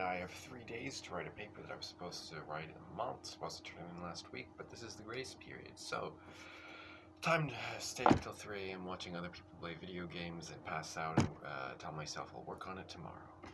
and I have three days to write a paper that I was supposed to write in a month, supposed to turn in last week, but this is the grace period, so time to stay until 3 a.m. watching other people play video games and pass out and uh, tell myself I'll work on it tomorrow.